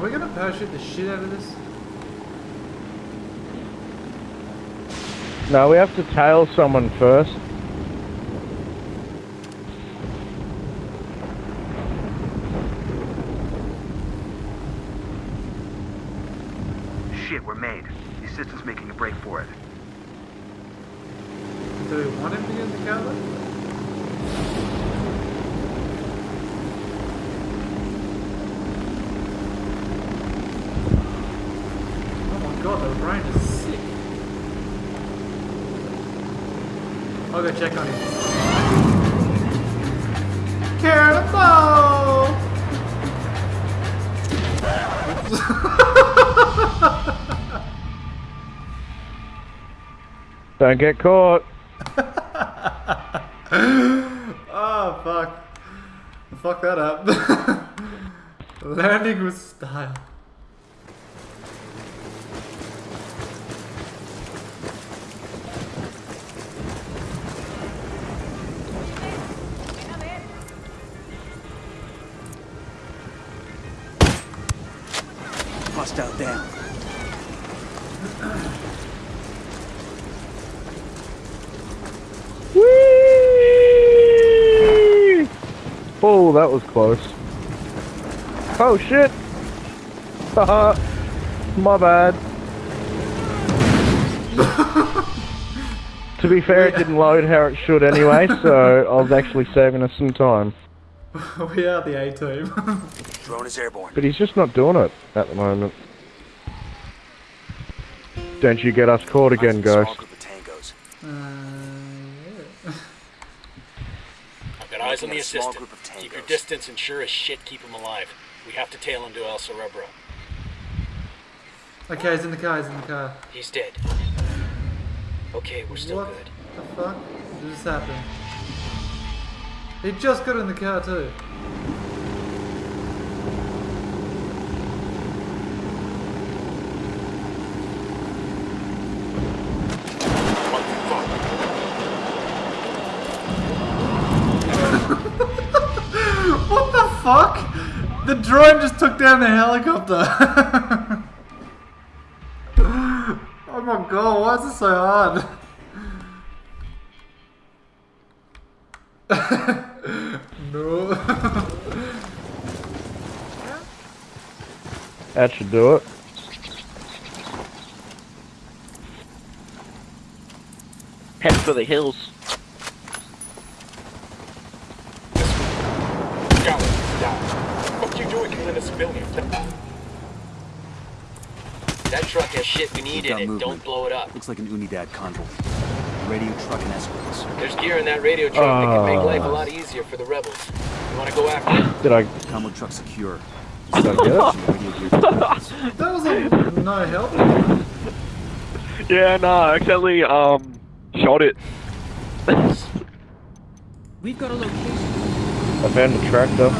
Are we gonna parachute the shit out of this? No, we have to tail someone first. Shit, we're made. The systems making a break for it. Do we want him to get in the car though? Oh my god, the rain is sick. I'll go check on him. Cannonball! Don't get caught. Oh fuck. Fuck that up. Landing with style. Hostile! Oh, that was close. Oh shit! Haha. My bad. to be fair, it didn't load how it should anyway, so I was actually saving us some time. we are the A team. Drone is airborne. But he's just not doing it at the moment. Don't you get us caught again, guys. on a Small group of tangos. uh, I've got eyes on the Making a small assistant. Keep your distance and sure as shit keep him alive. We have to tail him to El Cerebro. Okay, he's in the car, he's in the car. He's dead. Okay, we're still what good. the fuck? What just happened? He just got in the car too. What the fuck? The drone just took down the helicopter. oh my god, why is it so hard? no. That should do it. Head for the hills. Go, down. What you doing killing a civilian? That truck has shit we need in it. movement. Don't blow it up. Looks like an Unidad convoy. Radio truck and escorts. There's gear in that radio truck that can make Ah. life a lot easier for the rebels. You wanna go after it? Did I, Combo truck secure. did I get it? Radio gear deployments. That was a no help. Yeah, no, I accidentally um shot it. We've got a location. I found the tractor.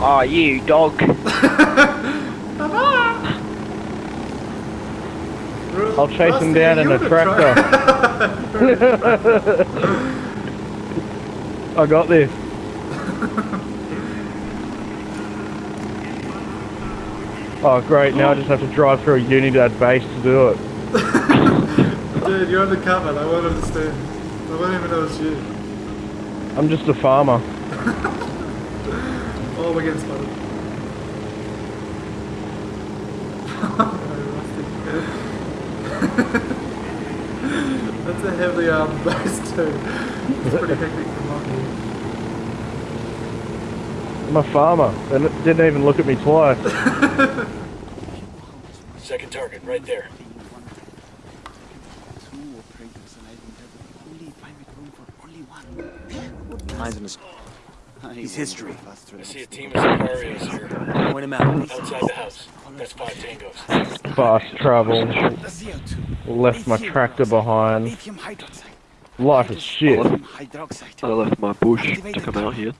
Ah, you dog. I'll chase him down in a tractor. I got this. Oh great, now I just have to drive through a Unidad base to do it. Dude, you're undercover. They won't understand. They won't even know it's you. I'm just a farmer. Oh, we're getting spotted. That's a heavy um, base too. It's pretty hectic from up. I'm a farmer. They n- didn't even look at me twice. Second target, right there. Eyes on his. He's history. I see a team of Sicarios here. Point him out. Outside the house. That's five tangos. Fast travel. Left my tractor behind. Life is shit. I left my bush to come out here.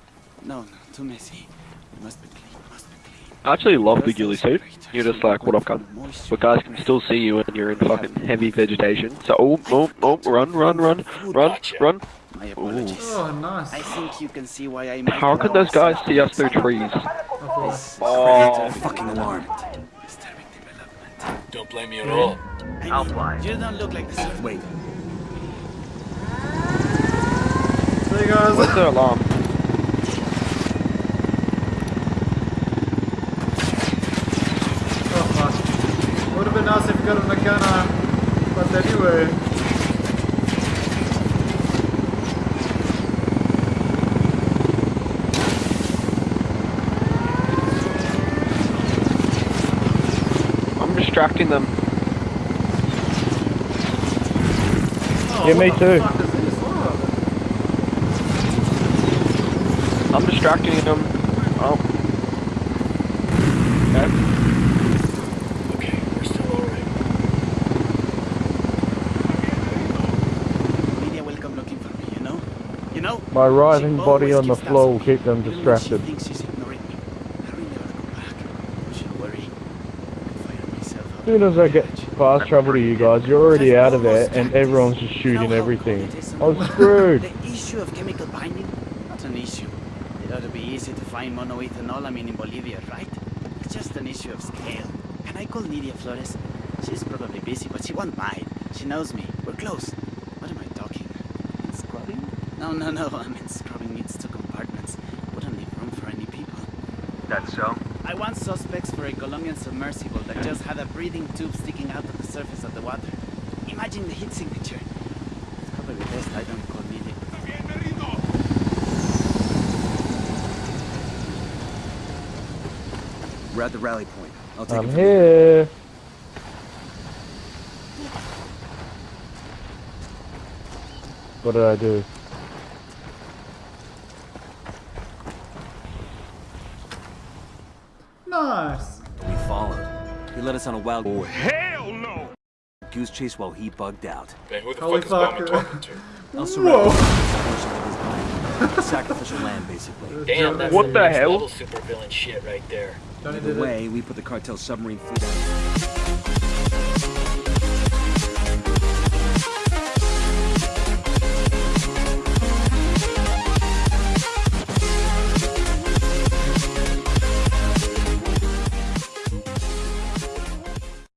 No, no, too messy. Must be clean. Must be clean. I actually love the ghillie suit. You're just like what I've got. But guys can still see you when you're in fucking heavy vegetation. So, oh, oh, oh, run, run, run, run, Gotcha. run. My apologies. Oh, nice. I think you can see why I How could those guys see us through trees? This Oh, Fucking alarm. disturbing development. Don't blame me at all. I I'll mean, fly. You don't look like the sort of Wait, See you guys. what's the alarm? Oh fuck. Would have been nice if you got a Nakana. But anyway. I'm distracting them. Oh, Yeah, me too. fuck is this? I'm distracting them. Oh, Okay, Okay, we're still alright. media will come looking for me, you know? You know? My writhing body on the floor will keep them Even when distracted. She thinks she's ignoring me. I really ought to go back. Don't you worry. I'll fire myself out As soon as I get village. fast travel to you guys, you're already out of there and everyone's just shooting everything. cold it is I was screwed. The issue of chemical binding? Not an issue. It ought to be easy to find monoethanolamine in Bolivia, right? It's just an issue of scale. Can I call Nidia Flores? She's probably busy, but she won't mind. She knows me. We're close. What am I talking? Scrubbing? No, no, no. I mean, scrubbing needs two compartments. Wouldn't leave room for any people. That's so? I want suspects for a Colombian submersible that just had a breathing tube sticking out of the surface of the water. Imagine the heat signature. It's probably best I don't call Nidia. we're at the rally point. I'll take I'm it from here. here. What did I do? Us on a wild Oh, hell no! goose chase while he bugged out. Ben, who the Holy fuck is Bowman fuck. talking to? I'll surrender. Whoa. Portion of his mind. Sacrificial lamb, basically. Damn, that's What the hell? level supervillain shit right there. Either way, we put the cartel submarine fleet out.